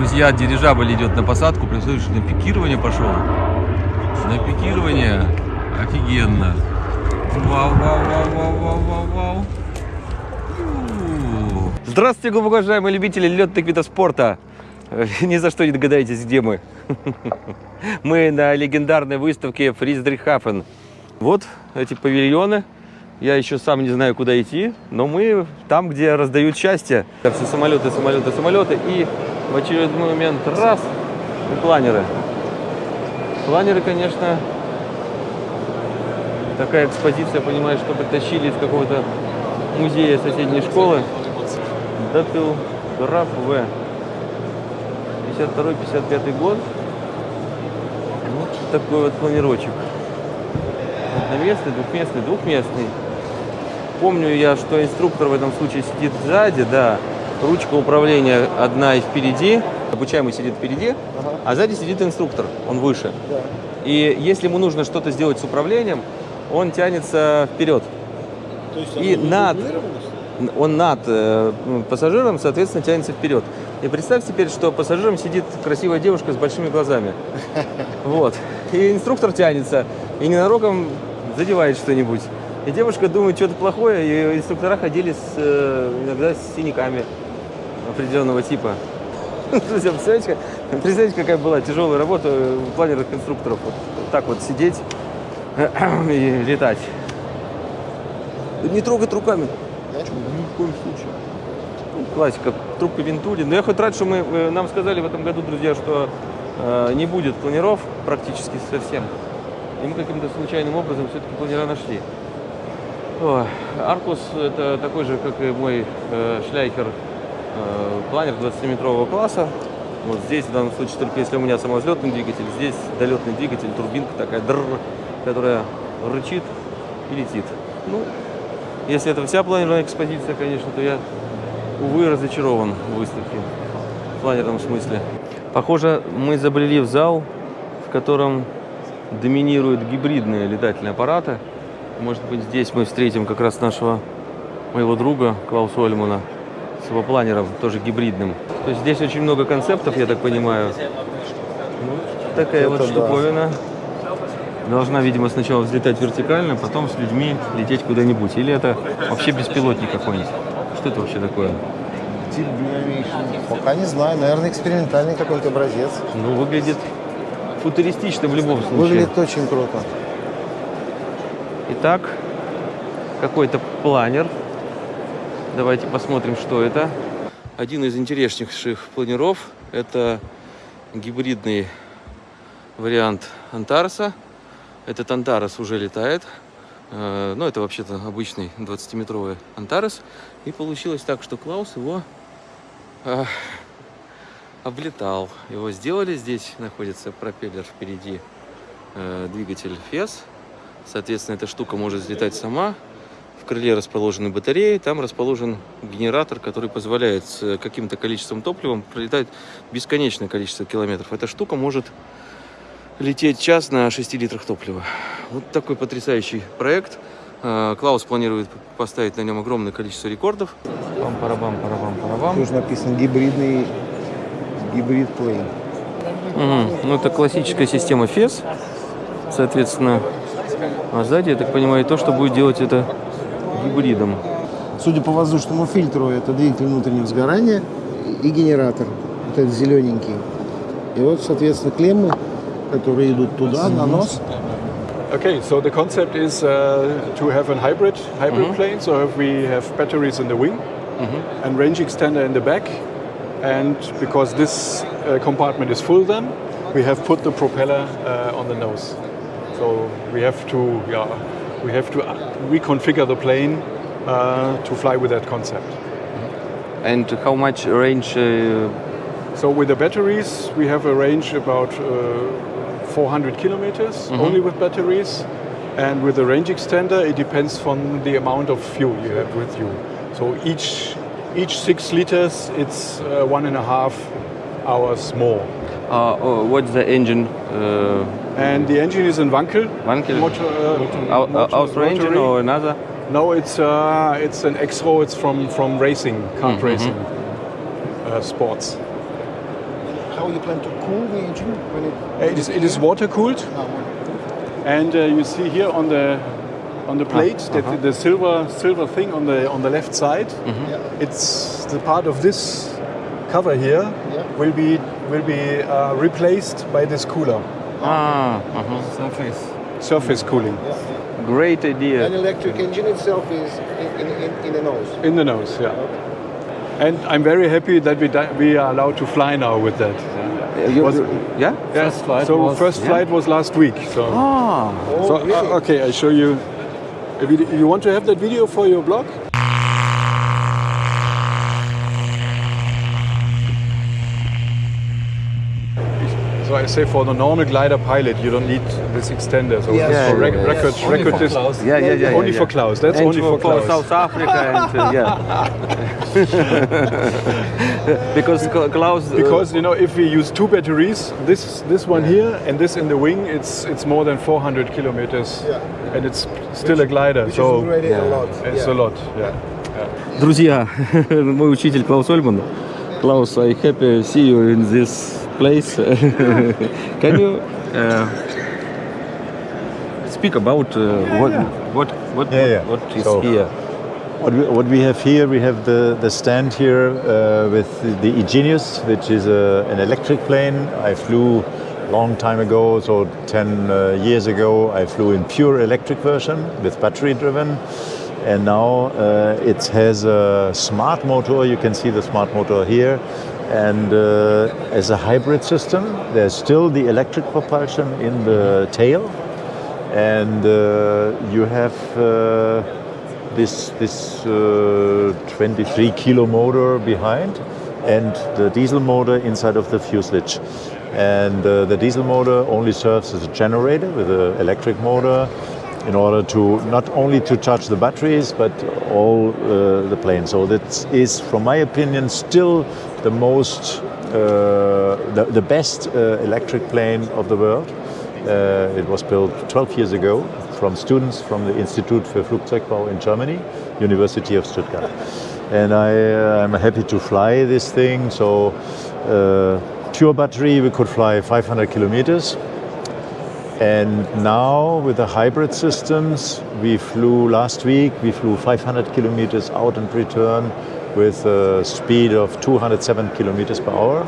Друзья, дирижабль идет на посадку. Представляешь, на пикирование пошел. На пикирование. Офигенно. Вау, вау, вау, вау, вау, вау, вау. Здравствуйте, глубоко уважаемые любители летных видов спорта. Ни за что не догадаетесь, где мы. Мы на легендарной выставке Фриздрихафен. Вот эти павильоны. Я еще сам не знаю, куда идти, но мы там, где раздают счастье. Все самолеты, самолеты, самолеты. И в очередной момент раз и планеры. Планеры, конечно, такая экспозиция, понимаешь, что притащили из какого-то музея соседней школы. Датилграф В. 52-55 год. Вот такой вот планировочек. Одноместный, двухместный, двухместный. Помню я, что инструктор в этом случае сидит сзади, да. Ручка управления одна и впереди. Обучаемый сидит впереди, а сзади сидит инструктор, он выше. И если ему нужно что-то сделать с управлением, он тянется вперед. То есть И над-? Он над э, пассажиром, соответственно, тянется вперед. И представь теперь, что пассажиром сидит красивая девушка с большими глазами. Вот. И инструктор тянется, и ненароком задевает что-нибудь. И девушка думает, что-то плохое, и инструктора ходили с, э, иногда с синяками определенного типа. Друзья, представляете, представляете, какая была тяжелая работа инструкторов? Вот так вот сидеть и летать. Не трогать руками. Ни в коем случае. Ну, классика, трубка Вентули. Но я хоть рад, что мы, э, нам сказали в этом году, друзья, что э, не будет планиров практически совсем. И мы каким-то случайным образом все-таки планера нашли. Аркус это такой же, как и мой э, шляйхер э, планер 20-метрового класса. Вот здесь, в данном случае, только если у меня самовзлетный двигатель, здесь долетный двигатель, турбинка такая, дррр, которая рычит и летит. Ну, если это вся планерная экспозиция, конечно, то я, увы, разочарован в выставке в планерном смысле. Похоже, мы забрели в зал, в котором доминируют гибридные летательные аппараты. Может быть, здесь мы встретим как раз нашего моего друга Клауса Ольмана его планером, тоже гибридным. То есть здесь очень много концептов, я так понимаю. Ну, такая вот Это да. штуковина. Должна, видимо, сначала взлетать вертикально, потом с людьми лететь куда-нибудь. Или это вообще беспилотник какой-нибудь? Что это вообще такое? Пока не знаю. Наверное, экспериментальный какой-то образец. Ну, выглядит футуристично в любом случае. Выглядит очень круто. Итак, какой-то планер. Давайте посмотрим, что это. Один из интереснейших планеров – это гибридный вариант Антареса. Этот Антарес уже летает. Э, Ну, это вообще-то обычный 20-метровый Антарес. И получилось так, что Клаус его э, облетал. Его сделали. Здесь находится пропеллер впереди, э, двигатель ФЕС. Соответственно, эта штука может взлетать сама. Крыле расположены батареи, там расположен генератор, который позволяет с каким-то количеством топлива пролетать бесконечное количество километров. Эта штука может лететь час на 6 литрах топлива. Вот такой потрясающий проект. Э, Клаус планирует поставить на нем огромное количество рекордов. Пам-парабам, парабам, парабам. Тут написано гибридный гибрид плей. Мгм. Ну, это классическая система FES. Соответственно, а сзади, я так понимаю, то, что будет делать это гибридом. Судя по воздушному фильтру, это двигатель внутреннего сгорания и генератор. Вот этот зелененький. И вот, соответственно, клеммы, которые идут туда, на нос. Okay, so the concept is uh, to have a hybrid hybrid plane. So if we have batteries in the wing and range extender in the back, and because this uh, compartment is full, then we have put the propeller uh, on the nose. So we have to yeah, we have to uh, reconfigure the plane uh, to fly with that concept. And how much range? uh, So with the batteries, we have a range about uh, 400 kilometers only with batteries, and with the range extender, it depends from the amount of fuel you have with you. So each each six liters, it's uh, one and a half hours more. uh, what's the engine? Uh, And the engine is in Wankel. Wankel. Motor, uh, Au- motor- Austro engine rotary. or another? No, it's uh, it's an X-Row. It's from from racing, kart racing uh, sports. how you plan to cool the engine when it? It is, it is water cooled, Ah, and uh, you see here on the on the plate that uh-huh. the silver silver thing on the on the left side. Mm-hmm. Yeah. It's the part of this cover here Yeah. will be will be uh, replaced by this cooler, Ah, uh -huh. surface. Surface cooling. Yeah. Great idea. An electric engine itself is in, in, in the nose. In the nose, yeah. Okay. And I'm very happy that we, we are allowed to fly now with that. Yeah? Was, yeah? yeah. First flight so was, first flight yeah. was last week. So, ah. Oh, so really? uh, okay, I show you. If you want to have that video for your blog? say for the normal glider pilot, you don't need this extender. So Yes. this Yeah, for rec- yeah, yeah. record, Only record for dis- Klaus. yeah, yeah, yeah. Only yeah, for yeah. Klaus. That's And only for Klaus. South Africa and uh, yeah. because Cla- Klaus. uh, Because you know, if we use two batteries, this this one here and this in the wing, it's it's more than 400 kilometers, Yeah. and it's still a glider. Which so is already yeah. a lot. it's yeah. a lot. Yeah. Друзья, мой учитель Клаус Ольман. Klaus, I happy see you in this place. Can you uh, speak about uh, what, what what Yeah, yeah. what is So- here? What we, what we have here, we have the, the stand here uh, with the, the Igenius, which is a, an electric plane. I flew long time ago, so 10 uh, years ago, I flew in pure electric version with battery driven. And now uh, it has a smart motor. You can see the smart motor here. And uh, as a hybrid system, there's still the electric propulsion in the tail. And uh, you have uh, this this uh, 23 kilo motor behind and the diesel motor inside of the fuselage. And uh, the diesel motor only serves as a generator with an electric motor in order to not only to charge the batteries but all uh, the plane. So that is, from my opinion, still the most uh, the, the best uh, electric plane of the world. Uh, it was built 12 years ago from students from the Institute für Flugzeugbau in Germany, University of Stuttgart. And I, uh, I'm happy to fly this thing. So, uh, pure battery, we could fly 500 kilometers. And now with the hybrid systems, we flew last week, we flew 500 kilometers out and return with a speed of 207 kilometers per hour.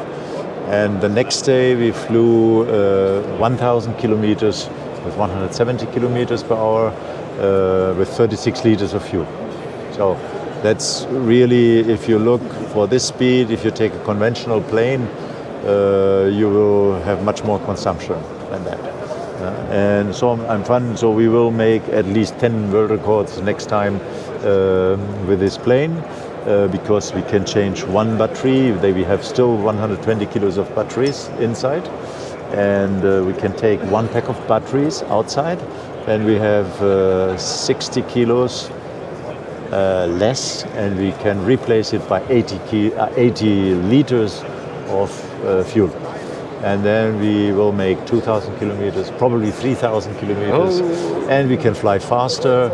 And the next day we flew uh, 1,000 kilometers with 170 kilometers per hour uh, with 36 liters of fuel. So that's really, if you look for this speed, if you take a conventional plane, uh, you will have much more consumption than that. Uh, and so I'm, fun. So we will make at least 10 world records next time uh, with this plane uh, because we can change one battery. They, we have still 120 kilos of batteries inside, and uh, we can take one pack of batteries outside. Then we have uh, 60 kilos uh, less, and we can replace it by 80, ki- uh, 80 liters of uh, fuel. And then we will make 2,000 kilometers, probably 3,000 kilometers, and we can fly faster.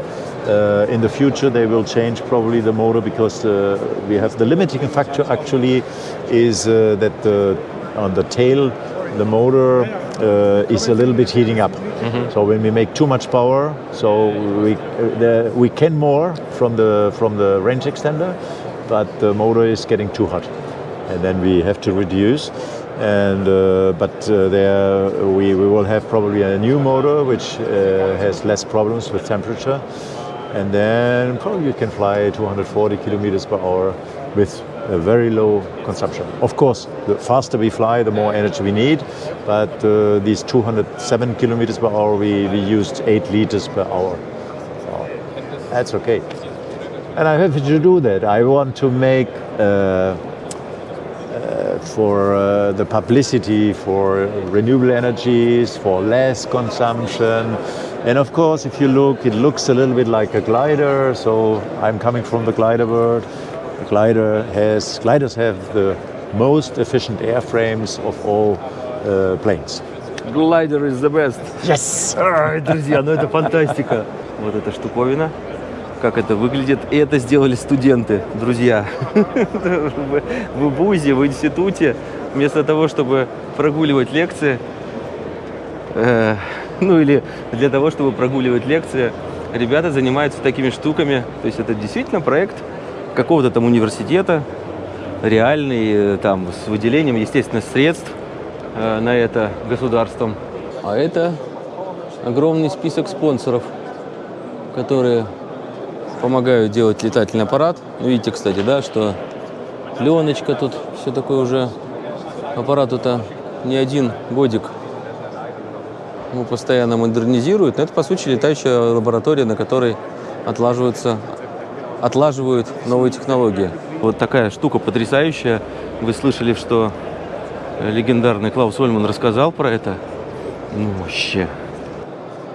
Uh, in the future, they will change probably the motor because uh, we have the limiting factor actually is uh, that the, on the tail the motor uh, is a little bit heating up. So when we make too much power, so we uh, the, we can more from the from the range extender, but the motor is getting too hot, and then we have to reduce. And uh, but uh, there we, we will have probably a new motor which uh, has less problems with temperature, and then probably you can fly 240 kilometers per hour with a very low consumption. Of course, the faster we fly, the more energy we need, but uh, these 207 kilometers per hour, we, we used 8 liters per hour. So that's okay. And I'm happy to do that. I want to make uh, uh, for uh, the publicity for renewable energies, for less consumption. And of course, if you look, it looks a little bit like a glider. So I'm coming from the glider world. The glider has, gliders have the most efficient airframes of all uh, planes. Glider is the best. Yes! Ай, друзья, ну это фантастика. Вот эта штуковина, как это выглядит. И это сделали студенты, друзья. В в ВУЗе, в институте вместо того, чтобы прогуливать лекции, э, ну или для того, чтобы прогуливать лекции, ребята занимаются такими штуками. То есть это действительно проект какого-то там университета, реальный, э, там, с выделением естественных средств э, на это государством. А это огромный список спонсоров, которые помогают делать летательный аппарат. Видите, кстати, да, что пленочка тут, все такое уже. Аппарату-то не один годик его постоянно модернизируют. Но это, по сути, летающая лаборатория, на которой отлаживаются, отлаживают новые технологии. Вот такая штука потрясающая. Вы слышали, что легендарный Клаус Ольман рассказал про это? Ну, вообще.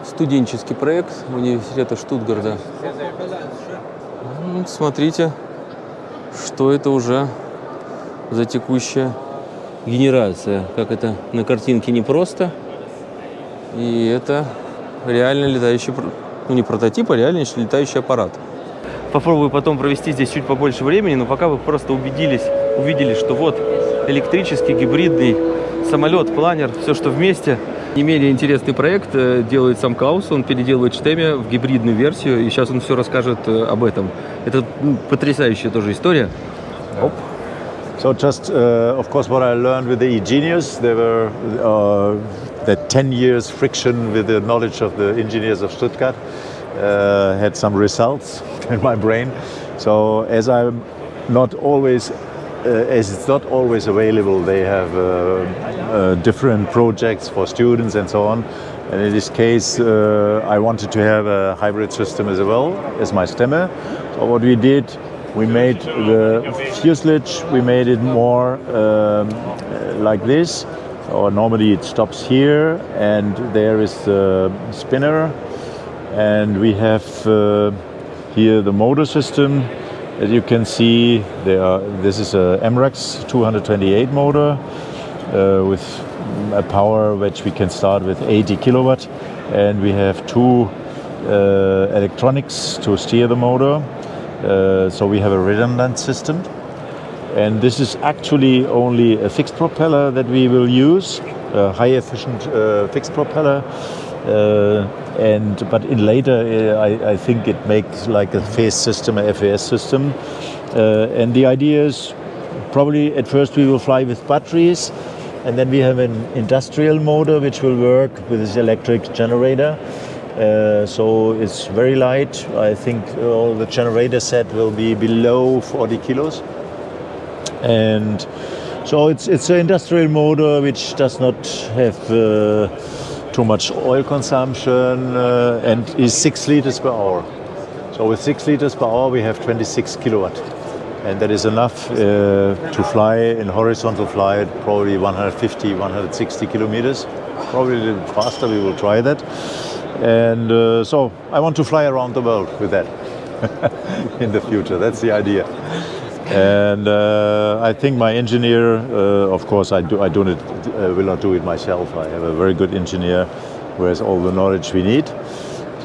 Студенческий проект университета Штутгарда. Ну, Смотрите, что это уже за текущая генерация. Как это на картинке непросто. И это реально летающий, ну не прототип, а реально летающий аппарат. Попробую потом провести здесь чуть побольше времени, но пока вы просто убедились, увидели, что вот электрический, гибридный самолет, планер, все, что вместе. Не менее интересный проект э, делает сам Клаус, он переделывает Штеме в гибридную версию, и сейчас он все расскажет э, об этом. Это ну, потрясающая тоже история. Оп. So just, uh, of course, what I learned with the e-genius, there were uh, that 10 years friction with the knowledge of the engineers of Stuttgart uh, had some results in my brain. So as I'm not always, uh, as it's not always available, they have uh, uh, different projects for students and so on. And in this case, uh, I wanted to have a hybrid system as well as my stemmer. So what we did, we made the fuselage, we made it more um, like this. Or normally it stops here, and there is the spinner, and we have uh, here the motor system. As you can see, there are, this is a MRAX 228 motor uh, with a power which we can start with 80 kilowatt, and we have two uh, electronics to steer the motor. Uh, so we have a redundant system. And this is actually only a fixed propeller that we will use, a high efficient uh, fixed propeller. Uh, and but in later, uh, I, I think it makes like a phase system, a FAS system. Uh, and the idea is probably at first we will fly with batteries, and then we have an industrial motor which will work with this electric generator. Uh, so it's very light. I think all the generator set will be below 40 kilos and so it's it's an industrial motor which does not have uh, too much oil consumption uh, and is six liters per hour. So with six liters per hour, we have 26 kilowatt, and that is enough uh, to fly in horizontal flight, probably 150, 160 kilometers. Probably a little faster. We will try that. And uh, so I want to fly around the world with that in the future. That's the idea. And uh, I think my engineer, uh, of course, I do. I do not, uh, will not do it myself. I have a very good engineer who has all the knowledge we need.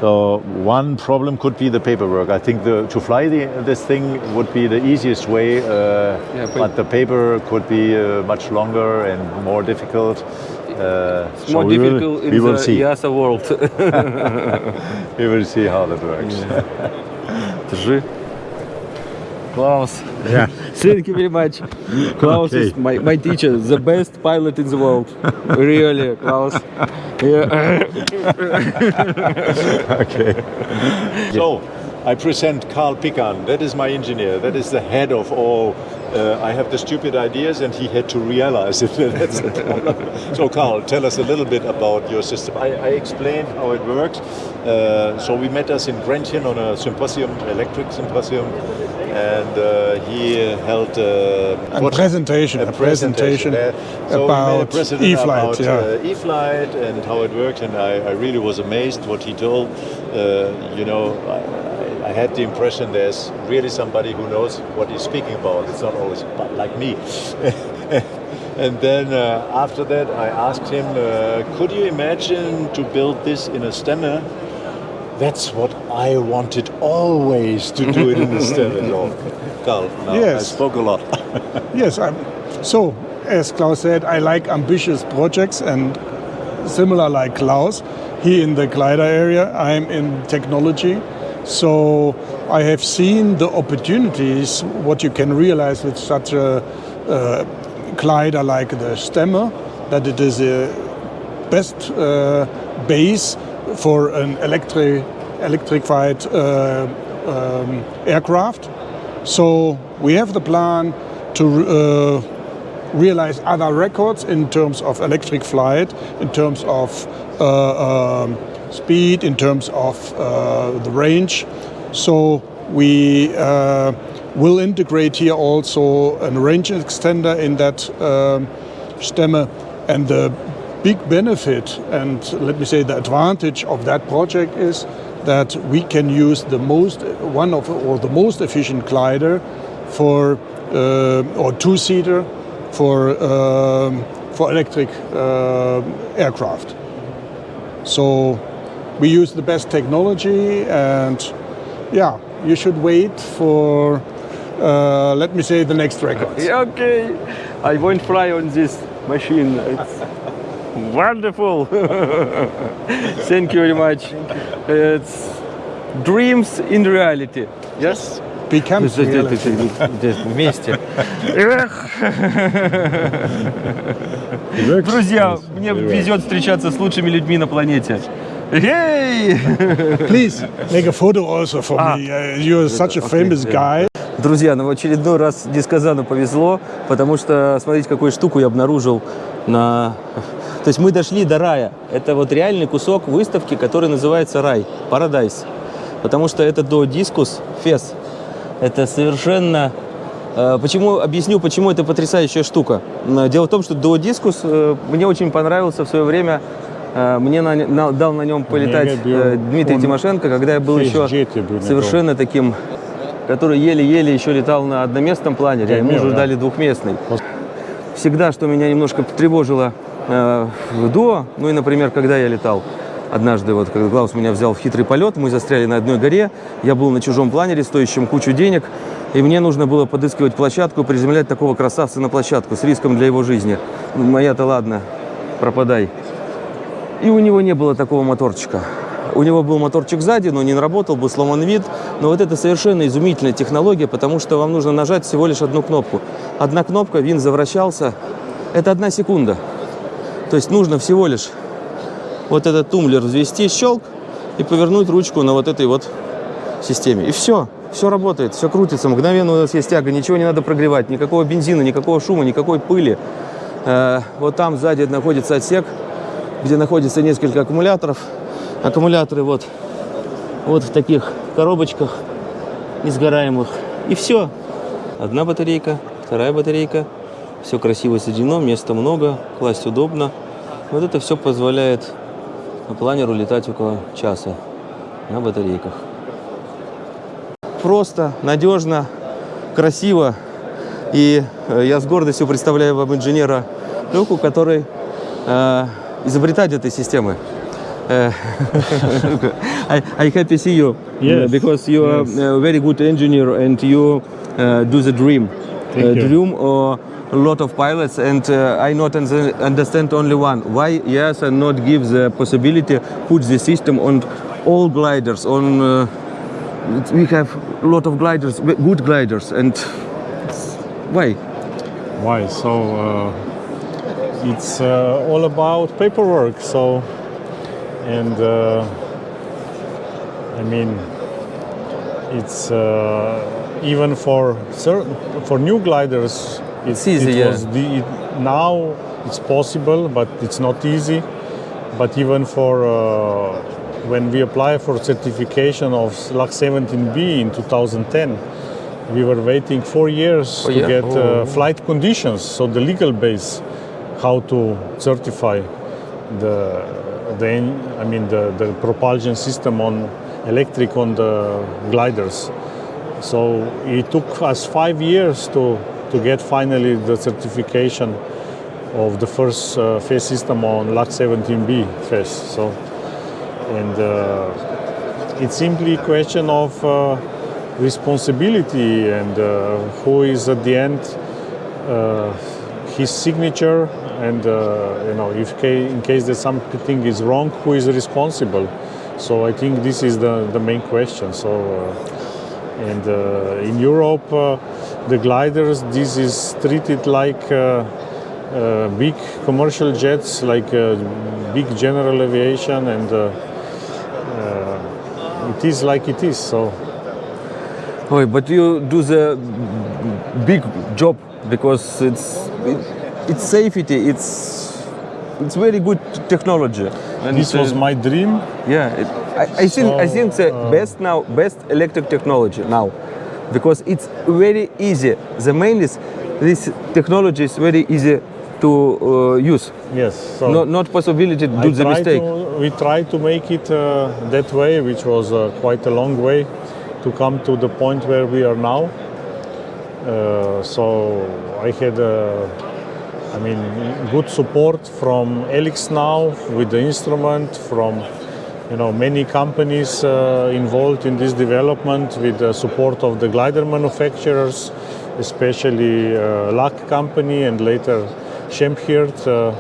So one problem could be the paperwork. I think the, to fly the, this thing would be the easiest way, uh, yeah, but, but, the paper could be uh, much longer and more difficult. it's so more difficult will, the will see. World. we will see how that works. Yeah. Klaus. Yeah. Thank you very much. Klaus is my, my teacher, the best pilot in the world. Really, Klaus. Yeah. okay. So, I present Carl Pican. That is my engineer. That is the head of all. Uh, I have the stupid ideas, and he had to realize it. That's the problem. So, Carl, tell us a little bit about your system. I, I explained how it works. Uh, so, we met us in Grenchen on a symposium, electric symposium, and uh, he held uh, A presentation, a presentation there. So we made a about presentation E-flight, about, yeah. uh, E-flight and how it worked, and I, I really was amazed what he told. Uh, you know, I, I- had the impression there's really somebody who knows what he's speaking about. It's not always like me. and then uh, after that, I asked him, uh, could you imagine to build this in a stemmer? That's what I wanted always to do it in a stemmer. So, Carl, now I spoke a lot. Yes, I'm, so as Klaus said, I like ambitious projects and similar like Klaus. He in the glider area, I'm in technology. So I have seen the opportunities, what you can realize with such a uh, glider like the Stemmer, that it is a best uh, base for an electric, electrified uh, um, aircraft. So we have the plan to uh, realize other records in terms of electric flight, in terms of uh, um, speed, in terms of uh, the range. So we uh, will integrate here also a range extender in that um, Stemme. And the big benefit and let me say the advantage of that project is that we can use the most one of or the most efficient glider for uh, or two-seater for um, for electric uh, aircraft. So we use the best technology, and yeah, you should wait for uh, let me say the next record. Okay, I won't fly on this machine. It's wonderful. Thank you very much. It's dreams in reality. Yes? Это Вместе. Эх. Друзья, мне везет встречаться с лучшими людьми на планете. Эй! Please make a photo also for Ah. me. Uh, you're such a famous guy. Друзья, ну в очередной раз Дисказану повезло, потому что смотрите, какую штуку я обнаружил на... То есть мы дошли до рая. Это вот реальный кусок выставки, который называется рай, Paradise. Потому что это до дискус, фес. Это совершенно... э, Почему, объясню, почему это потрясающая штука. Дело в том, что до дискус э, мне очень понравился в свое время, э, мне на- на- дал на нем полетать э, был Дмитрий Тимошенко, когда я был еще фейсджете был совершенно таким, который еле-еле еще летал на одноместном планере, а ему уже да. дали двухместный. Всегда, что меня немножко тревожило э, в до, ну и, например, когда я летал, Однажды, вот, когда Клаус меня взял в хитрый полет, мы застряли на одной горе, я был на чужом планере, стоящем кучу денег, и мне нужно было подыскивать площадку, приземлять такого красавца на площадку с риском для его жизни. Моя-то ладно, пропадай. И у него не было такого моторчика. У него был моторчик сзади, но не работал, был сломан вид. Но вот это совершенно изумительная технология, потому что вам нужно нажать всего лишь одну кнопку. Одна кнопка, винт завращался. Это одна секунда. То есть нужно всего лишь вот этот тумблер взвести, щелк, и повернуть ручку на вот этой вот системе. И все. Все работает, все крутится. Мгновенно у нас есть тяга, ничего не надо прогревать, никакого бензина, никакого шума, никакой пыли. Э, вот там сзади находится отсек, где находится несколько аккумуляторов. Аккумуляторы вот, вот в таких коробочках несгораемых. И все. Одна батарейка, вторая батарейка. Все красиво соединено, места много, класть удобно. Вот это все позволяет планеру летать около часа на батарейках. Просто, надежно, красиво. И э, я с гордостью представляю вам инженера Люку, который э, изобретатель этой системы. Э, I, I happy see you Yes, because you are yes. a very good engineer and you uh, do the dream. Thank uh, you. Dream or a lot of pilots and uh, I not understand only one. Why yes and not give the possibility put the system on all gliders on uh, we have a lot of gliders, good gliders, and why? Why? So uh, it's uh, all about paperwork. So, and uh, I mean, it's uh, even for certain for new gliders. It's easy, It yeah. was the, it, now it's possible, but it's not easy. But even for uh, when we apply for certification of LAC 17B in 2010, we were waiting four years Oh, to yeah? get Oh. uh, flight conditions, so the legal base, how to certify the, the I mean the, the propulsion system on electric on the gliders. So it took us five years to, to get finally the certification of the first uh, system on LAC 17B phase. So, and uh, it's simply a question of uh, responsibility and uh, who is at the end uh, his signature, and uh, you know, if in case that something is wrong, who is responsible? So I think this is the, the main question. So, and in Europe, the gliders, this is treated like uh, uh, big commercial jets, like uh, big general aviation, and uh, it is like it is. So. But you do the big job because it's it, it's safety. It's it's very good technology. And This was my dream. Yeah, it, I, I think I think the uh, best now, best electric technology now, because it's very easy. The main is this technology is very easy to uh, use. Yes. So No, not possibility to do I the try mistake. To, we tried to make it uh, that way, which was uh, quite a long way to come to the point where we are now. Uh, so I had, uh, I mean, good support from Elix now with the instrument, from you know many companies uh, involved in this development with the support of the glider manufacturers, especially uh, company and later Schemhirt. Uh,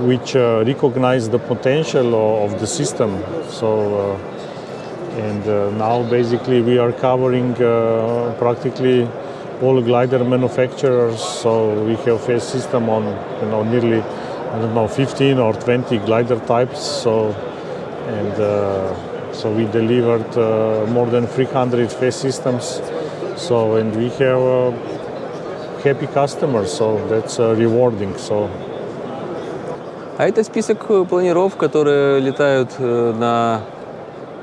which uh, recognize the potential o- of the system. So, uh, and uh, now basically we are covering uh, practically all glider manufacturers. So we have a system on you know nearly I don't know 15 or 20 glider types. So and uh, so we delivered uh, more than 300 phase systems. So and we have uh, happy customers. So that's rewarding. So. А это список э, планеров, которые летают э, на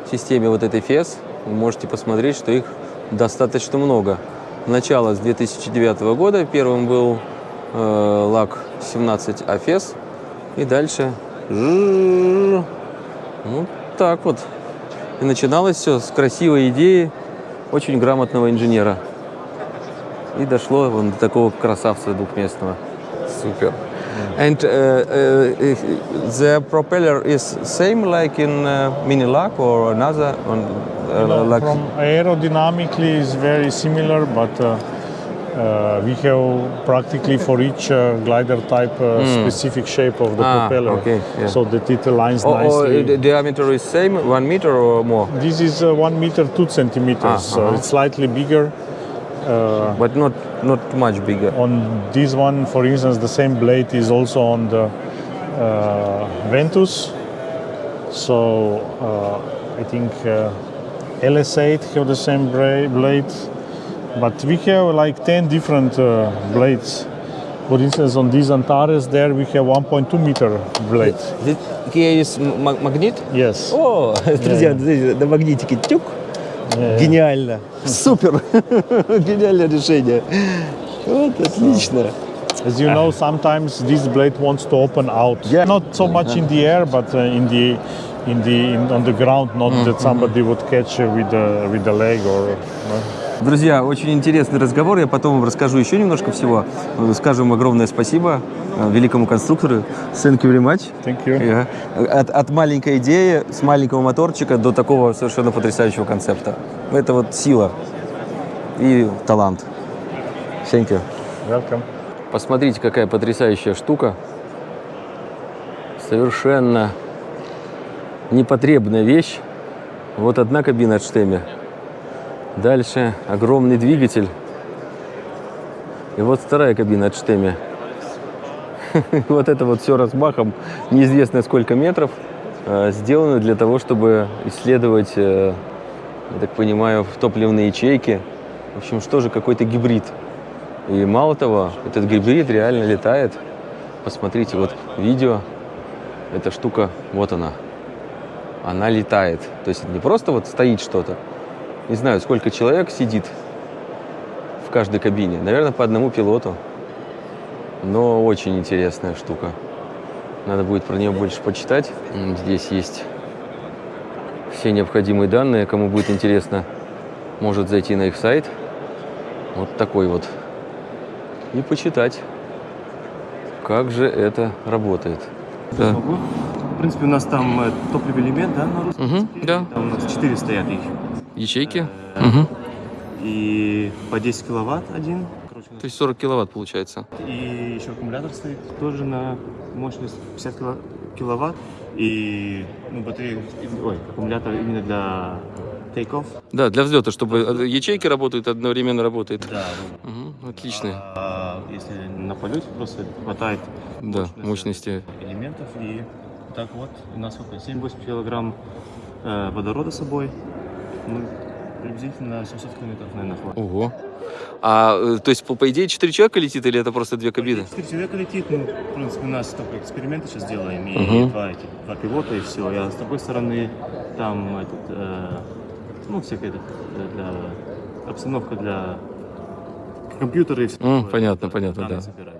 системе вот этой FES. Вы можете посмотреть, что их достаточно много. Начало с 2009 года. Первым был э, ЛАК 17 АФЕС. И дальше... Вот так вот. И начиналось все с красивой идеи очень грамотного инженера. И дошло вон до такого красавца двухместного. Супер. And uh, uh, the propeller is same like in uh, Minilac or another on uh, No, like from aerodynamically is very similar, but uh, uh, we have practically for each uh, glider type uh, specific shape of the. Ah, propeller, okay, yeah. so that it aligns or, or nicely. the diameter is same one meter or more, this is uh, one meter two centimeters, Ah, so uh-huh. it's slightly bigger. but not not much bigger. On this one, for instance, the same blade is also on the uh, Ventus. So uh, I think uh, LS8 have the same blade, but we have like 10 different uh, blades. For instance, on these Antares there we have 1.2 meter blade. This here is ma- magnet. Yes. О, друзья, смотрите, на магнитике тюк. Гениально. Супер. Гениальное решение. Вот, отлично. As you know, sometimes this blade wants to open out. Yeah. Not so much in the air, but uh, in the in the in, on the ground. Not that somebody would catch uh, with the with the leg or. uh, Друзья, очень интересный разговор. Я потом вам расскажу еще немножко всего. Скажем огромное спасибо э, великому конструктору. Thank you very much. Thank you. Yeah. От, от маленькой идеи, с маленького моторчика до такого совершенно потрясающего концепта. Это вот сила и талант. Thank you. Welcome. Посмотрите, какая потрясающая штука. Совершенно непотребная вещь. Вот одна кабина от штемя. Дальше огромный двигатель. И вот вторая кабина от штемя. Вот это вот все размахом, неизвестно сколько метров, э, сделано для того, чтобы исследовать, э, я так понимаю, топливные ячейки. В общем, что же, какой-то гибрид. И мало того, этот гибрид реально летает. Посмотрите, вот видео, эта штука, вот она. Она летает. То есть не просто вот стоит что-то. Не знаю, сколько человек сидит в каждой кабине. Наверное, по одному пилоту. Но очень интересная штука. Надо будет про нее больше почитать. Здесь есть все необходимые данные. Кому будет интересно, может зайти на их сайт. Вот такой вот. И почитать, как же это работает. Да. В принципе, у нас там э, топливный элемент, да, на русском языке? да. Там у нас 4 стоят их. Ячейки? Э, И по 10 киловатт один. Короче, То есть 40 киловатт получается. И еще аккумулятор стоит тоже на мощность 50 кило- киловатт. И ну, батарея, ой, аккумулятор именно для take-off. Да, для взлета, чтобы ячейки работают, одновременно работает. Да, Мгм, отличный. А если на полете просто хватает Да, мощности. элементов и так вот у нас сколько 7-8 килограмм э, водорода с собой. Ну, приблизительно 700 километров, наверное, хватит. Ого. А, э, то есть, по, по идее, 4 человека летит или это просто две кабины? Четыре человека летит, ну, в принципе, у нас только эксперименты сейчас делаем, и Мгм. два, эти, два пилота, и все. Я с другой стороны, там, этот, э, ну, всякая этот, э, для, обстановка для компьютера и все такое. понятно, понятно, да. собирать.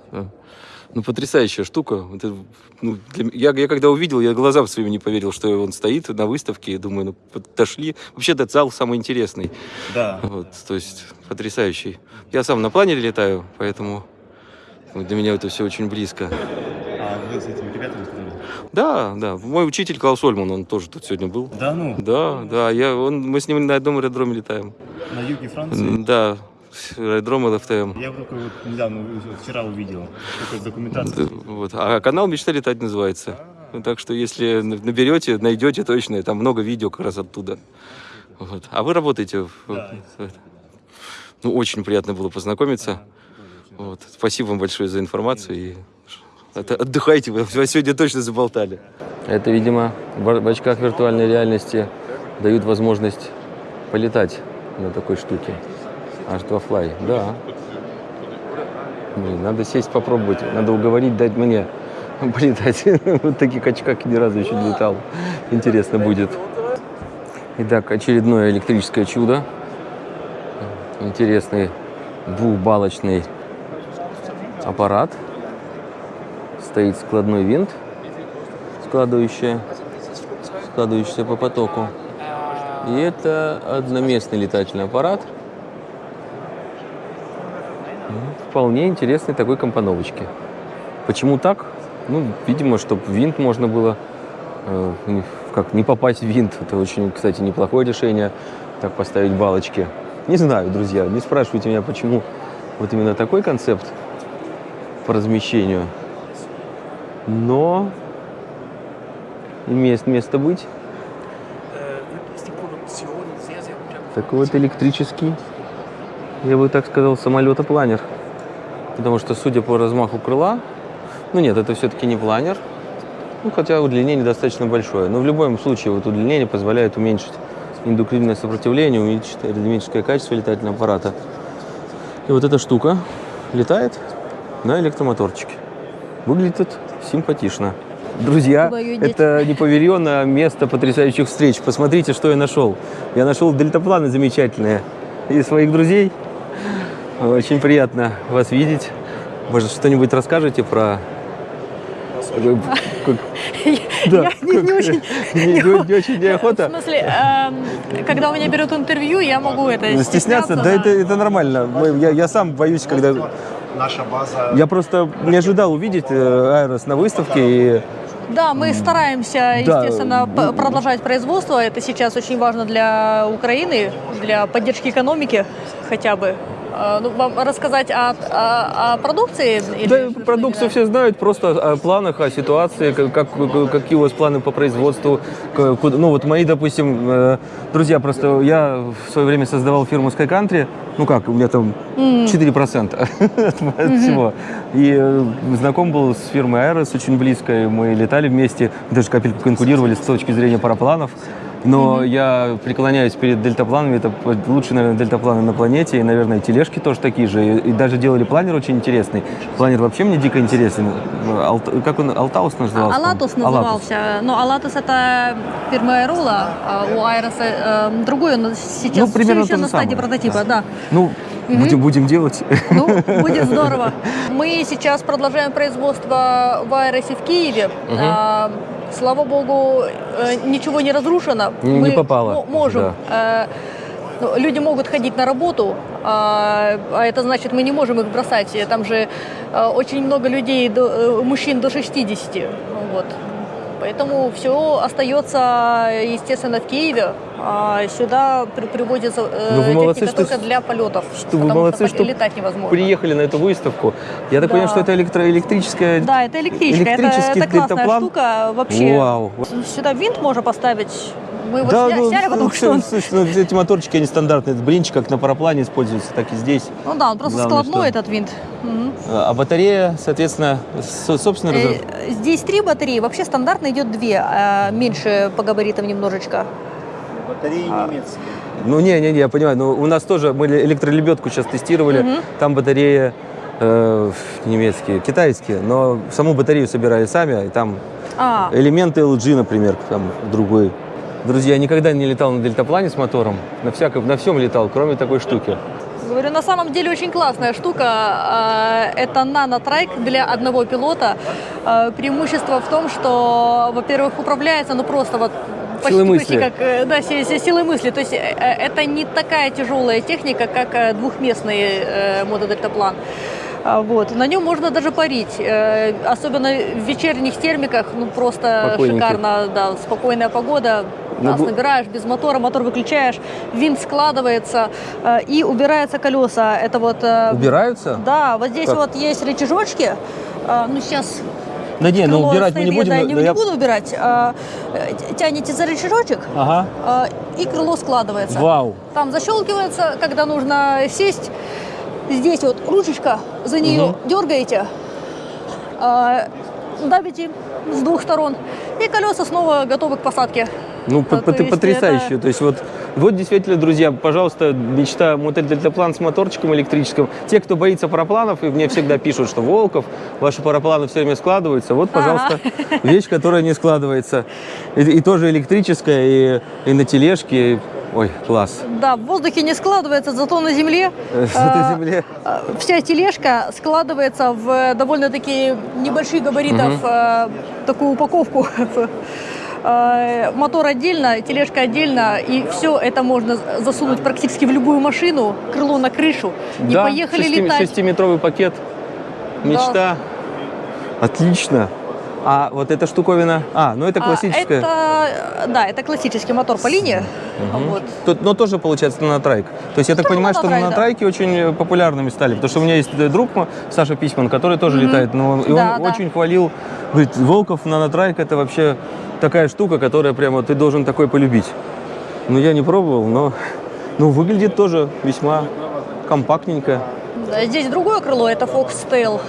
Ну, потрясающая штука. Это, ну, для я, я когда увидел, я глазам своим не поверил, что он стоит на выставке. Думаю, ну, подошли. Вообще, этот зал самый интересный. Да. Вот, то есть, потрясающий. Я сам на планере летаю, поэтому для меня это все очень близко. А вы с этими ребятами? Да, да. Мой учитель Клаус Ольман, он тоже тут сегодня был. Да, ну, Да, да, я, он, мы с ним на одном аэродроме летаем. на юге Франции. Да, аэродром ЛФТМ. Я только вот недавно, вчера увидел, только документацию. Да, Вот. А канал «Мечта летать» называется. Ну, Так что если наберете, найдете точно, там много видео как раз оттуда. Вот. А вы работаете? в- Да. Ну, очень приятно было познакомиться. Вот. Спасибо вам большое за информацию. И отдыхайте, вы сегодня точно заболтали. Это, видимо, в очках виртуальной реальности дают возможность полетать на такой штуке. H2 Fly, да. Блин, надо сесть попробовать, надо уговорить дать мне полетать. Вот таких очках ни разу еще не летал. Интересно будет. Итак, очередное электрическое чудо. Интересный двухбалочный аппарат. Стоит складной винт, складывающий, складывающийся по потоку. И это одноместный летательный аппарат. М, Вполне интересной такой компоновочки. Почему так? Ну, видимо, чтобы винт можно было э, как не попасть в винт. Это очень, кстати, неплохое решение, так поставить балочки. Не знаю, друзья, не спрашивайте меня, почему вот именно такой концепт по размещению. Но имеет место быть. Такой вот электрический, я бы так сказал, самолета-планер. Потому что, судя по размаху крыла, ну нет, это все-таки не планер, ну, хотя удлинение достаточно большое. Но в любом случае вот удлинение позволяет уменьшить индуктивное сопротивление, уменьшить аэродинамическое качество летательного аппарата. И вот эта штука летает на электромоторчике. Выглядит симпатично. Друзья, Куда её деть? это неповеренное место потрясающих встреч. Посмотрите, что я нашел. Я нашел дельтапланы замечательные. И своих друзей. Очень приятно вас видеть. Может, что-нибудь расскажете про... Как- Да, Я не- очень- не- не- не очень В неохота. смысле, эм, когда у меня берут интервью, я могу это Ну, Стесняться? Да, это, это нормально. Мы- Я, я сам боюсь, когда... Наша база Я просто не ожидал увидеть э, Айрос на выставке. И... Да, мы стараемся, Да. естественно, п- продолжать производство. Это сейчас очень важно для Украины, для поддержки экономики хотя бы. А, Ну, вам рассказать о, о- о продукции? или Да, продукцию все знают, просто о планах, о ситуации, как, как- какие у вас планы по производству. куда- ну вот мои, допустим, э, друзья, просто я в свое время создавал фирму Sky Country, ну как, у меня там 4% от всего. И э, знаком был с фирмой Aeros очень близко, мы летали вместе, даже капельку конкурировали с точки зрения парапланов. Но я преклоняюсь перед дельтапланами, это лучшие, наверное, дельтапланы на планете, и, наверное, тележки тоже такие же, и, и даже делали планер очень интересный. Планер вообще мне дико интересен. Алт- как он, Алтаус назывался? Алатус по-моему? назывался. Но Алатус это фирма Аэрола, а у Айроса э, другой, он сейчас Ну, примерно все еще на стадии самое. прототипа, да. Ну, будем, будем делать. Ну, будет здорово. Мы сейчас продолжаем производство в Айросе в Киеве. А, слава богу, э, ничего не разрушено. Не Мы попало, мо- можем. э, ну, люди могут ходить на работу, а, а это значит, мы не можем их бросать. Там же э, очень много людей, мужчин до 60. Вот. Поэтому все остается, естественно, в Киеве. А сюда при- приводится э, Ну, вы молодцы, что только для полетов. Что вы молодцы, что, летать невозможно. приехали на эту выставку. Я так Да. понимаю, что это электроэлектрическая... Да, это электричка. Это, это классная штука вообще. Вау. Сюда винт можно поставить. Мы его Да, сня- ну, сняли, потому что он... слушай, эти моторчики, они стандартные. Блинчик, как на параплане используется, так и здесь. Ну да, он просто Главное, складной что- этот винт. Мгм. А батарея, соответственно, со- собственный Э. Здесь три батареи. Вообще стандартно идет две, а меньше по габаритам немножечко. Батареи немецкие. Ну, не-не-не, я понимаю. Но у нас тоже, мы электролебедку сейчас тестировали. Там батарея э, немецкие, китайские. Но саму батарею собирали сами. И там А, элементы LG, например, там другой. Друзья, я никогда не летал на дельтаплане с мотором. На, всяком, на всем летал, кроме такой штуки. Говорю, на самом деле очень классная штука. А, Это нанотрайк для одного пилота. А, Преимущество в том, что, во-первых, управляется, ну просто вот почти, почти мысли. как э, да, си- си- силой мысли. То есть э, э, это не такая тяжелая техника, как двухместный мотодельтаплан. А, Вот. На нем можно даже парить. Особенно в вечерних термиках, ну просто шикарно, да, спокойная погода. Газ бу- набираешь без мотора, мотор выключаешь, винт складывается э, и убираются колеса. Это вот... э, Убираются? Да, вот здесь Как? вот есть рычажочки. Э, ну сейчас Да не, ну крыло убирать мы не будем. я, но не, я- не буду убирать. Э, Тянете за рычажочек, Ага. э, и крыло складывается. Вау. Там защелкивается, когда нужно сесть. Здесь вот ручечка, за нее дергаете, э, давите с двух сторон, и колеса снова готовы к посадке. Ну, А, по- то по- есть потрясающе. это- То есть вот, вот действительно, друзья, пожалуйста, мечта мотель дельтаплан с моторчиком электрическим. Те, кто боится парапланов, и мне всегда пишут, что Волков, ваши парапланы все время складываются. Вот, пожалуйста, вещь, которая не складывается. И, и тоже электрическая, и, и на тележке. Ой, класс. Да, в воздухе не складывается, зато на земле Э, а, На земле. а, вся тележка складывается в э, довольно-таки небольших габаритов э, такую упаковку. Э, Мотор отдельно, тележка отдельно, и все это можно засунуть практически в любую машину, крыло на крышу, и да, поехали шести- летать. шестиметровый пакет. Мечта. Отлично. А вот эта штуковина... А, ну это А, классическая. это, да, это классический мотор по линии. Вот. Тут, но тоже получается нанотрайк. То есть я так понимаю, что нанотрайк, да. нанотрайки очень э, популярными стали. Потому что у меня есть э, друг Саша Письман, который тоже летает. Но, и Да, он да. очень хвалил. Говорит, Волков нанотрайк это вообще такая штука, которая прямо ты должен такой полюбить. Ну я не пробовал, но ну, выглядит тоже весьма компактненько. Да, здесь другое крыло, это Foxtail.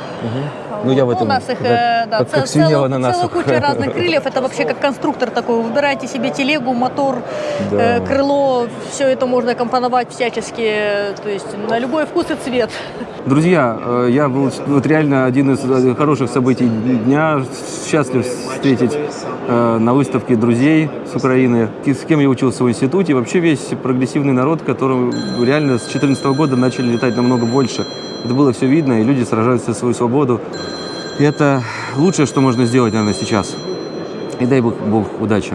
Ну, я в этом, У нас их, да, э, да, как- цел- как целая, куча разных крыльев. Это вообще как конструктор такой. Выбираете себе телегу, мотор, Да. э, крыло. Все это можно компоновать всячески. э, То есть на любой вкус и цвет. Друзья, э, я был вот реально один из э, хороших событий дня. Счастлив встретить э, на выставке друзей с Украины, с кем я учился в институте. Вообще весь прогрессивный народ, который реально с 2014 года начали летать намного больше. Это было все видно, и люди сражаются за свою свободу. Это лучшее, что можно сделать, наверное, сейчас. И дай бог, бог удачи.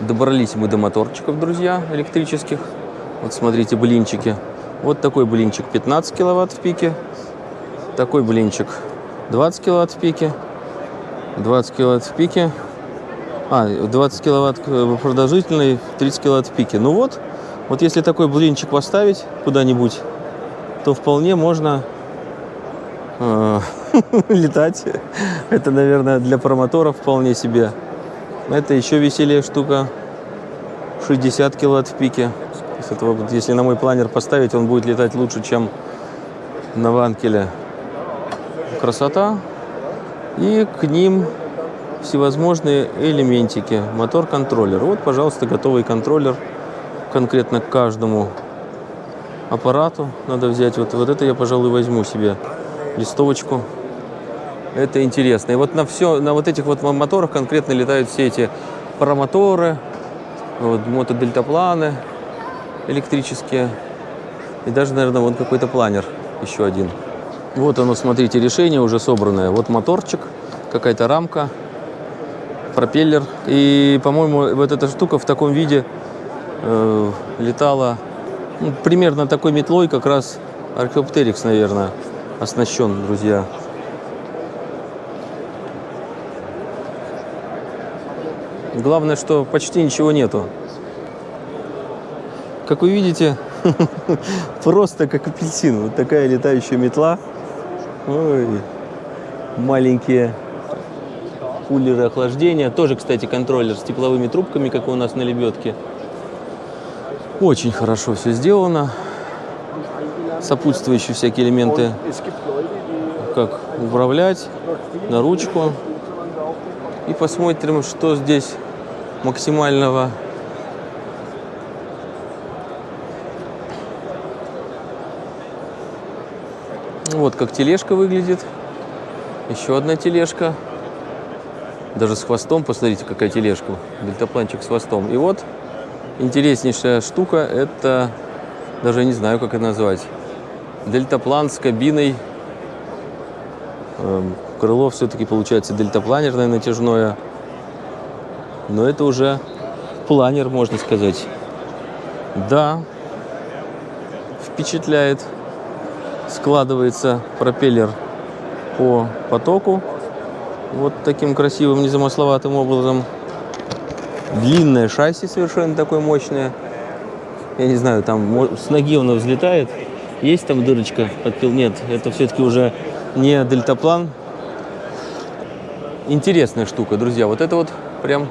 Добрались мы до моторчиков, друзья, электрических. Вот смотрите, блинчики. Вот такой блинчик 15 киловатт в пике. Такой блинчик 20 киловатт в пике. 20 киловатт в пике. А, 20 киловатт э, продолжительный, 30 киловатт в пике. Ну вот, вот если такой блинчик поставить куда-нибудь, то вполне можно летать. Это, наверное, для промоторов вполне себе. Это еще веселее штука. 60 киловатт в пике. То есть это вот если на мой планер поставить, он будет летать лучше, чем на ванкеле. Красота. И к ним всевозможные элементики. Мотор-контроллер. Вот, пожалуйста, готовый контроллер конкретно к каждому аппарату. Надо взять. Вот, вот это я, пожалуй, возьму себе листовочку. Это интересно. И вот на все, на вот этих вот моторах конкретно летают все эти парамоторы, вот, мотодельтапланы электрические. И даже, наверное, вон какой-то планер еще один. Вот оно, смотрите, решение уже собранное. Вот моторчик, какая-то рамка, пропеллер. И, по-моему, вот эта штука в таком виде э, летала ну, примерно такой метлой, как раз Археоптерикс, наверное, оснащен, друзья. Главное, что почти ничего нету. Как вы видите, просто как апельсин. Вот такая летающая метла. Ой, маленькие кулеры охлаждения. Тоже, кстати, контроллер с тепловыми трубками, как у нас на лебедке. Очень хорошо все сделано. Сопутствующие всякие элементы, как управлять на ручку. И посмотрим, что здесь максимального. Вот как тележка выглядит. Еще одна тележка. Даже с хвостом, посмотрите, какая тележка. Дельтапланчик с хвостом. И вот интереснейшая штука, это, даже не знаю, как это назвать. Дельтаплан с кабиной. Эм, Крыло все-таки получается дельтапланерное натяжное. Но это уже планер, можно сказать. Да, впечатляет. Складывается пропеллер по потоку. Вот таким красивым, незамысловатым образом. Длинное шасси совершенно такое мощное. Я не знаю, там с ноги оно взлетает. Есть там дырочка под пил? Нет, это все-таки уже не дельтаплан. Интересная штука, друзья. Вот это вот прям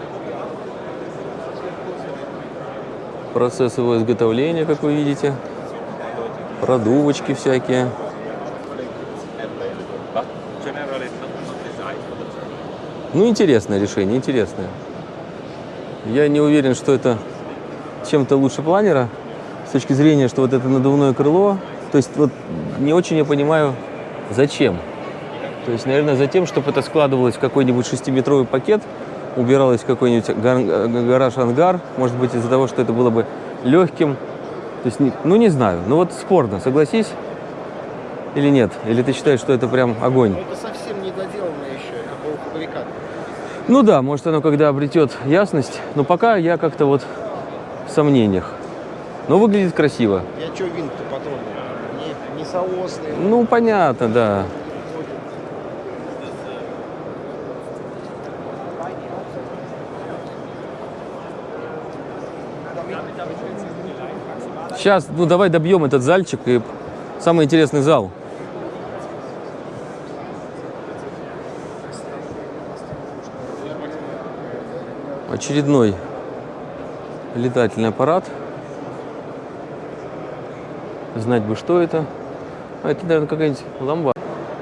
процесс его изготовления, как вы видите. Продувочки всякие. Ну, интересное решение, интересное. Я не уверен, что это чем-то лучше планера с точки зрения, что вот это надувное крыло. То есть вот не очень я понимаю, зачем. То есть, наверное, за тем, чтобы это складывалось в какой-нибудь шестиметровый пакет, убиралось в какой-нибудь гар- гараж-ангар, может быть, из-за того, что это было бы легким. То есть, ну, не знаю. Ну, вот спорно, согласись или нет? Или ты считаешь, что это прям огонь? Это совсем не доделанное еще полуфабрикат. Ну да, может оно когда обретет ясность, но пока я как-то вот в сомнениях. Но выглядит красиво. Я что винт-то потрогал? Соосный. Ну, понятно, да. Сейчас, ну давай добьем этот зальчик и самый интересный зал. Очередной летательный аппарат. Знать бы, что это. А, это, наверное, какая-нибудь ламба.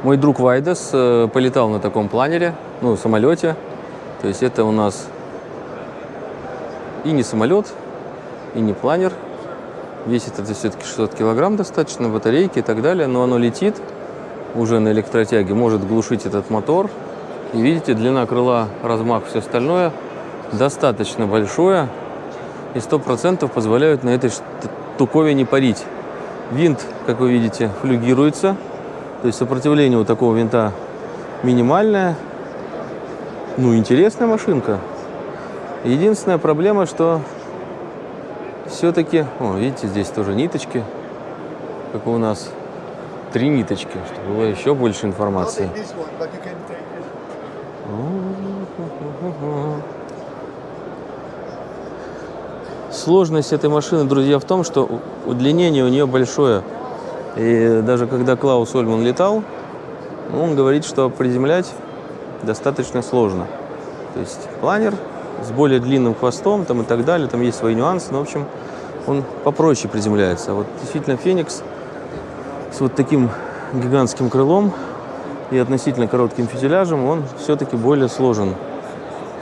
Мой друг Вайдес э, полетал на таком планере, ну, самолете. То есть это у нас и не самолет, и не планер. Весит это все-таки 600 килограмм достаточно, батарейки и так далее. Но оно летит уже на электротяге, может глушить этот мотор. И видите, длина крыла, размах, все остальное достаточно большое. И 100% позволяют на этой штуковине парить. Винт, как вы видите, флюгируется. То есть сопротивление у такого винта минимальное. Ну, интересная машинка. Единственная проблема, что все-таки... О, видите, здесь тоже ниточки. Как у нас три ниточки, чтобы было еще больше информации. Сложность этой машины, друзья, в том, что удлинение у нее большое. И даже когда Клаус Ольман летал, он говорит, что приземлять достаточно сложно. То есть планер с более длинным хвостом там, и так далее, там есть свои нюансы, но, в общем, он попроще приземляется. А вот действительно Феникс с вот таким гигантским крылом и относительно коротким фюзеляжем, он все-таки более сложен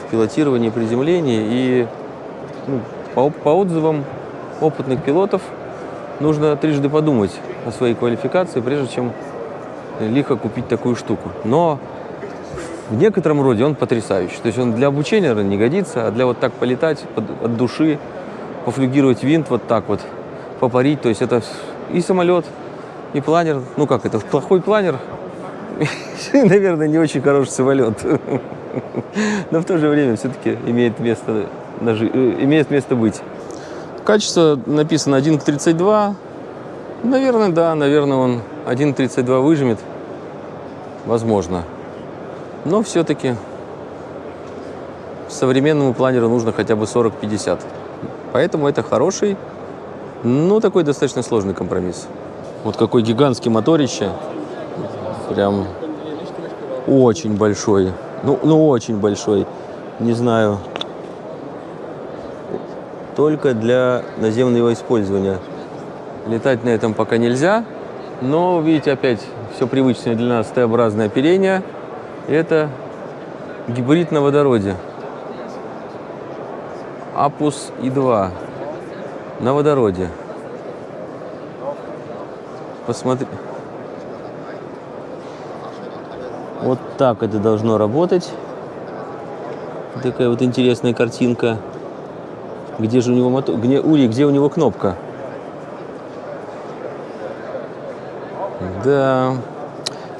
в пилотировании, приземлении. И ну, по, по отзывам опытных пилотов нужно трижды подумать о своей квалификации, прежде чем лихо купить такую штуку. Но в некотором роде он потрясающий. То есть он для обучения наверное, не годится, а для вот так полетать под- от души, пофлюгировать винт вот так вот, попарить. То есть это и самолет, и планер. Ну как это, плохой планер, наверное, не очень хороший самолет. Но в то же время все-таки имеет место, на жи- э, имеет место быть. Качество написано 1 к 32. Наверное, да, наверное, он 1 к 32 выжмет. Возможно. Но все-таки современному планеру нужно хотя бы 40-50. Поэтому это хороший, но такой достаточно сложный компромисс. Вот какой гигантский моторище. Прям очень большой. Ну, ну очень большой. Не знаю. Только для наземного использования. Летать на этом пока нельзя. Но, видите, опять все привычное для нас Т-образное оперение. Это гибрид на водороде. Апус И2 на водороде. Посмотри. Вот так это должно работать. Такая вот интересная картинка. Где же у него мотор? Где, Ури, где у него кнопка? Да,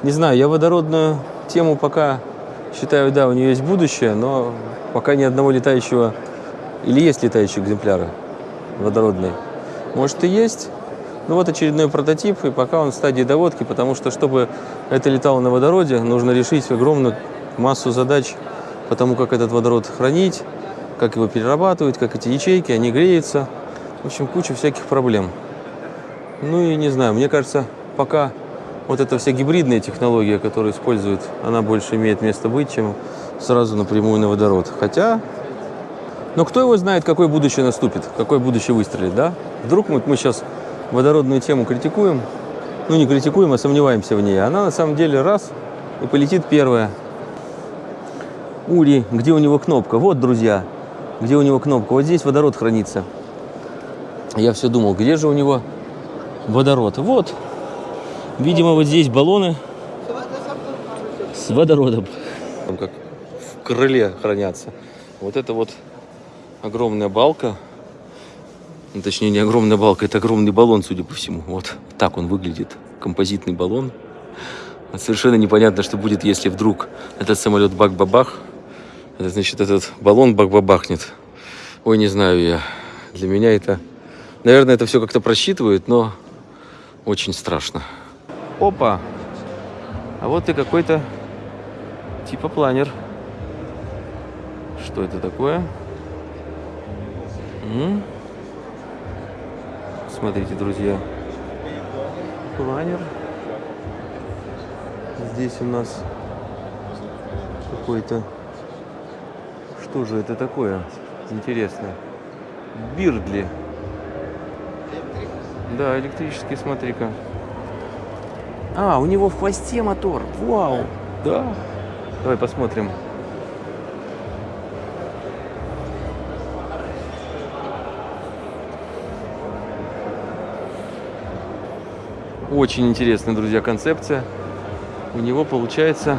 не знаю, я водородную тему пока считаю, да, у нее есть будущее, но пока ни одного летающего, или есть летающие экземпляры водородные. Может и есть, ну вот очередной прототип, и пока он в стадии доводки, потому что, чтобы это летало на водороде, нужно решить огромную массу задач по тому, как этот водород хранить, как его перерабатывать, как эти ячейки, они греются. В общем, куча всяких проблем. Ну и не знаю, мне кажется, пока вот эта вся гибридная технология, которую используют, она больше имеет место быть, чем сразу напрямую на водород. Хотя, но кто его знает, какое будущее наступит, какое будущее выстрелит, да? Вдруг мы, мы сейчас водородную тему критикуем, ну не критикуем, а сомневаемся в ней. Она на самом деле раз и полетит первая. Ури, где у него кнопка? Вот, друзья, где у него кнопка. Вот здесь водород хранится. Я все думал, где же у него водород? Вот, Видимо, вот здесь баллоны с водородом. Там как в крыле хранятся. Вот это вот огромная балка. Ну, точнее, не огромная балка, это огромный баллон, судя по всему. Вот так он выглядит. Композитный баллон. Совершенно непонятно, что будет, если вдруг этот самолет бак-бабах. Это значит, этот баллон бак-бабахнет. Ой, не знаю я. Для меня это... Наверное, это все как-то просчитывают, но очень страшно. Опа! А вот и какой-то типа планер. Что это такое? М -м? Смотрите, друзья. Планер. Здесь у нас какой-то... Что же это такое? Интересно. Бирдли. Да, электрический, смотри-ка. А, у него в хвосте мотор. Вау! Да. Давай посмотрим. Очень интересная, друзья, концепция. У него получается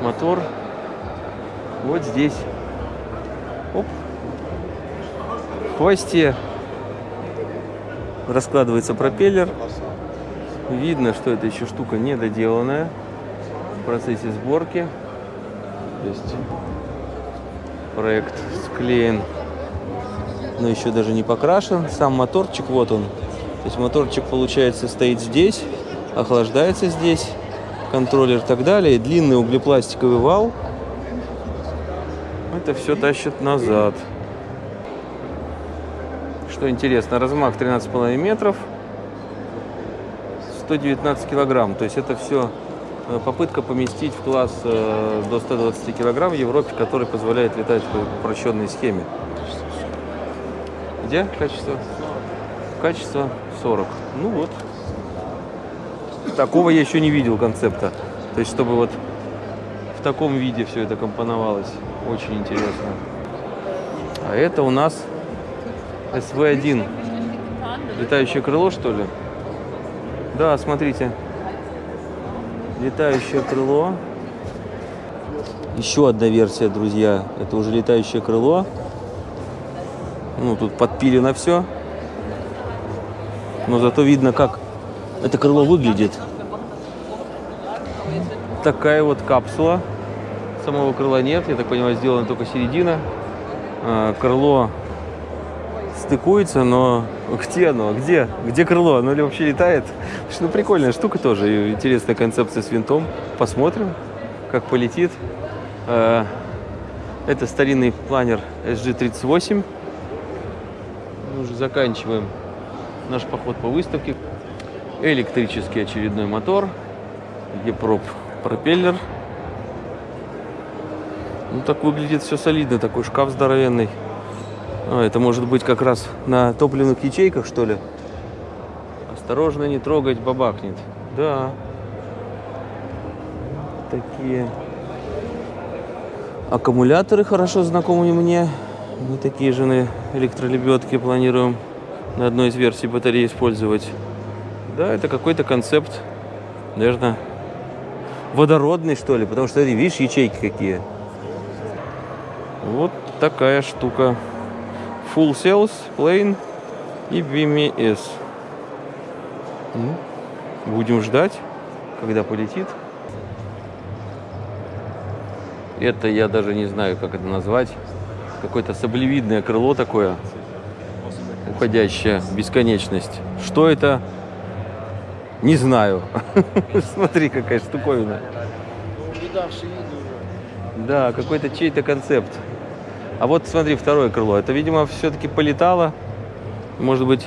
мотор вот здесь. Оп. В хвосте раскладывается пропеллер. Видно, что эта еще штука недоделанная в процессе сборки. То есть проект склеен, но еще даже не покрашен. Сам моторчик, вот он. То есть моторчик, получается, стоит здесь, охлаждается здесь, контроллер и так далее. длинный углепластиковый вал. Это все тащит назад. Что интересно, размах 13,5 метров. 119 килограмм. То есть это все э, попытка поместить в класс э, до 120 килограмм в Европе, который позволяет летать в упрощенной схеме. Где качество? Качество 40. Ну вот. Такого я еще не видел концепта. То есть, чтобы вот в таком виде все это компоновалось. Очень интересно. А это у нас СВ-1. Летающее крыло, что ли? Да, смотрите. Летающее крыло. Еще одна версия, друзья. Это уже летающее крыло. Ну, тут подпилено все. Но зато видно, как это крыло выглядит. Такая вот капсула. Самого крыла нет. Я так понимаю, сделана только середина. А, крыло стыкуется, но где оно? Где? Где крыло? Оно ли вообще летает? Ну, прикольная штука тоже. Интересная концепция с винтом. Посмотрим, как полетит. А, Это старинный планер SG38. Мы уже заканчиваем наш поход по выставке. Электрический очередной мотор. Епроп пропеллер. Ну, так выглядит все солидно. Такой шкаф здоровенный. А, это может быть как раз на топливных ячейках, что ли? Осторожно, не трогать, бабахнет. Да. Такие аккумуляторы хорошо знакомы мне. Мы такие же на электролебедке планируем на одной из версий батареи использовать. Да, это какой-то концепт, наверное, водородный, что ли, потому что, видишь, ячейки какие. Вот такая штука. Full Cells, Plane и BMS. Ну, будем ждать, когда полетит. Это я даже не знаю, как это назвать. Какое-то саблевидное крыло такое, уходящее бесконечность. Что это? Не знаю. Смотри, какая штуковина. Да, какой-то чей-то концепт. А вот смотри, второе крыло. Это, видимо, все-таки полетало. Может быть,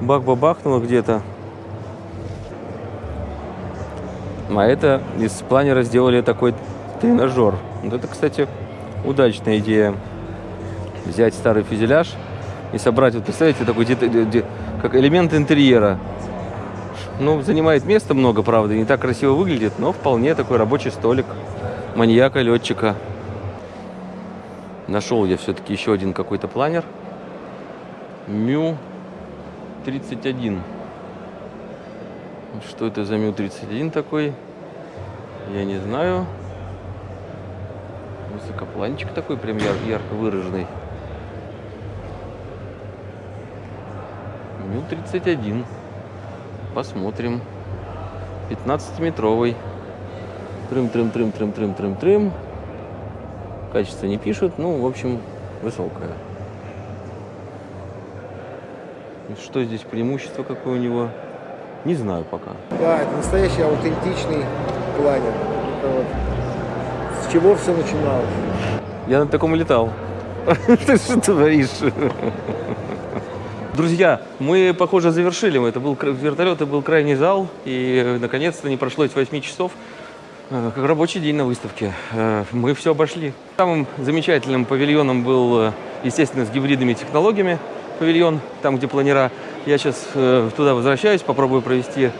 бах-бабахнуло где-то. А это из планера сделали такой тренажер. Вот это, кстати, удачная идея. Взять старый фюзеляж и собрать, вот представляете, такой как элемент интерьера. Ну, занимает места много, правда, не так красиво выглядит, но вполне такой рабочий столик маньяка, летчика. Нашел я все-таки еще один какой-то планер. Мю 31. Что это за Мю 31 такой? Я не знаю. Высокопланчик такой, прям яр- ярко выраженный. Мю 31. Посмотрим. 15-метровый. Трым-трым-трым-трым-трым-трым-трым. Качество не пишут, ну, в общем, высокое. Что здесь преимущество какое у него? Не знаю пока. Да, это настоящий аутентичный планер. Это вот с чего все начиналось? Я на таком летал. Ты что творишь? Друзья, мы, похоже, завершили. Это был вертолет, это был крайний зал. И, э, наконец-то, не прошло эти 8 часов. э, Как рабочий день на выставке. Э, Мы все обошли. Самым замечательным павильоном был, естественно, с гибридными технологиями павильон, там, где планера. Я сейчас туда возвращаюсь, попробую провести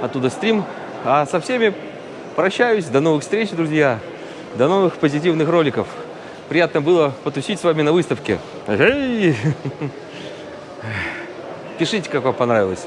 оттуда стрим. А со всеми прощаюсь. До новых встреч, друзья. До новых позитивных роликов. Приятно было потусить с вами на выставке. Эй! Пишите, как вам понравилось.